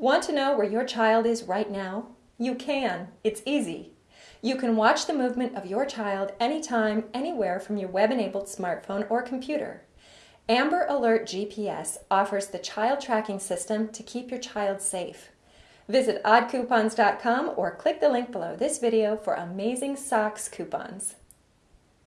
Want to know where your child is right now? You can. It's easy. You can watch the movement of your child anytime, anywhere from your web-enabled smartphone or computer. Amber Alert GPS offers the child tracking system to keep your child safe. Visit oddcoupons.com or click the link below this video for amazing socks coupons.